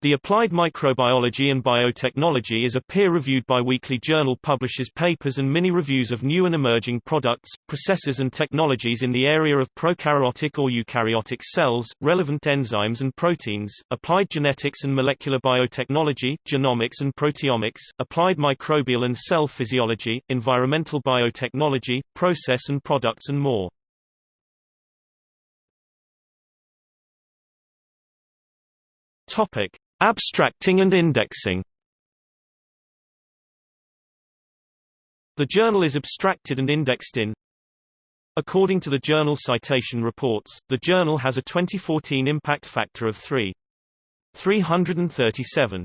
The Applied Microbiology and Biotechnology is a peer-reviewed biweekly journal publishes papers and mini-reviews of new and emerging products, processes and technologies in the area of prokaryotic or eukaryotic cells, relevant enzymes and proteins, applied genetics and molecular biotechnology, genomics and proteomics, applied microbial and cell physiology, environmental biotechnology, process and products and more. Topic: Abstracting and indexing The journal is abstracted and indexed in According to the Journal Citation Reports, the journal has a 2014 impact factor of 3. 337.